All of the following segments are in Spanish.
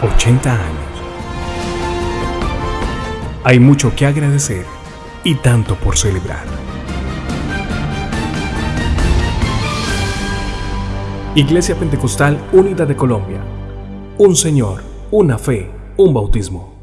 80 años. Hay mucho que agradecer y tanto por celebrar. Iglesia Pentecostal Unida de Colombia. Un Señor, una fe, un bautismo.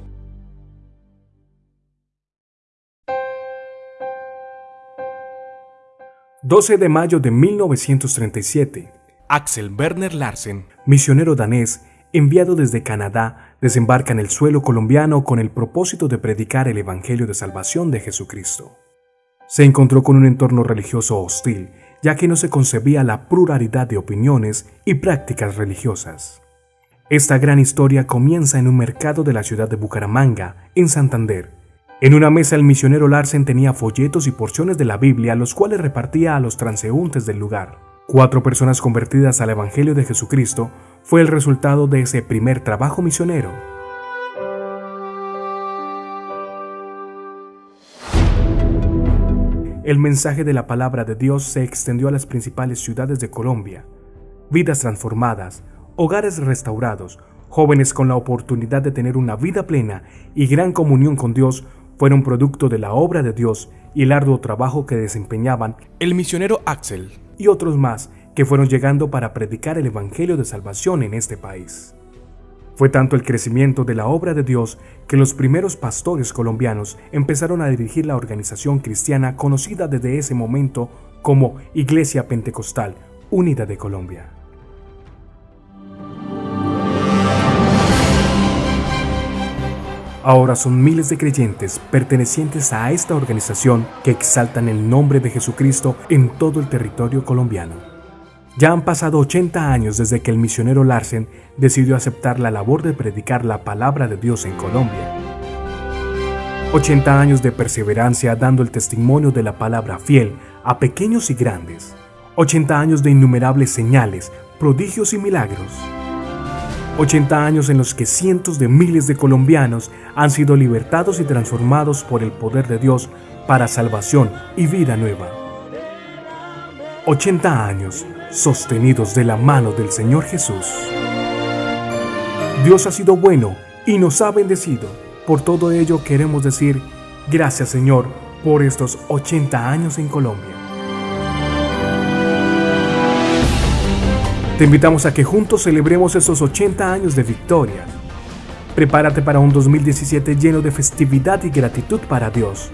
...12 de mayo de 1937... Axel Werner Larsen, misionero danés, enviado desde Canadá, desembarca en el suelo colombiano con el propósito de predicar el Evangelio de Salvación de Jesucristo. Se encontró con un entorno religioso hostil, ya que no se concebía la pluralidad de opiniones y prácticas religiosas. Esta gran historia comienza en un mercado de la ciudad de Bucaramanga, en Santander. En una mesa el misionero Larsen tenía folletos y porciones de la Biblia, los cuales repartía a los transeúntes del lugar. Cuatro personas convertidas al Evangelio de Jesucristo fue el resultado de ese primer trabajo misionero. El mensaje de la palabra de Dios se extendió a las principales ciudades de Colombia. Vidas transformadas, hogares restaurados, jóvenes con la oportunidad de tener una vida plena y gran comunión con Dios fueron producto de la obra de Dios y el arduo trabajo que desempeñaban el misionero Axel y otros más que fueron llegando para predicar el Evangelio de Salvación en este país. Fue tanto el crecimiento de la obra de Dios que los primeros pastores colombianos empezaron a dirigir la organización cristiana conocida desde ese momento como Iglesia Pentecostal Unida de Colombia. Ahora son miles de creyentes pertenecientes a esta organización que exaltan el nombre de Jesucristo en todo el territorio colombiano. Ya han pasado 80 años desde que el misionero Larsen decidió aceptar la labor de predicar la palabra de Dios en Colombia. 80 años de perseverancia dando el testimonio de la palabra fiel a pequeños y grandes. 80 años de innumerables señales, prodigios y milagros. 80 años en los que cientos de miles de colombianos han sido libertados y transformados por el poder de Dios para salvación y vida nueva. 80 años sostenidos de la mano del Señor Jesús. Dios ha sido bueno y nos ha bendecido. Por todo ello queremos decir gracias Señor por estos 80 años en Colombia. Te invitamos a que juntos celebremos esos 80 años de victoria. Prepárate para un 2017 lleno de festividad y gratitud para Dios.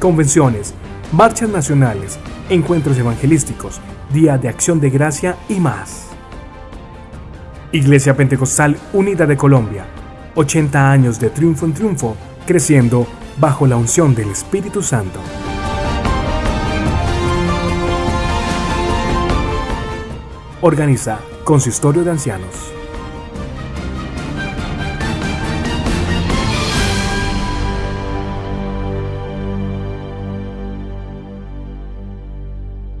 Convenciones, marchas nacionales, encuentros evangelísticos, día de acción de gracia y más. Iglesia Pentecostal Unida de Colombia, 80 años de triunfo en triunfo, creciendo bajo la unción del Espíritu Santo. Organiza Consistorio de Ancianos.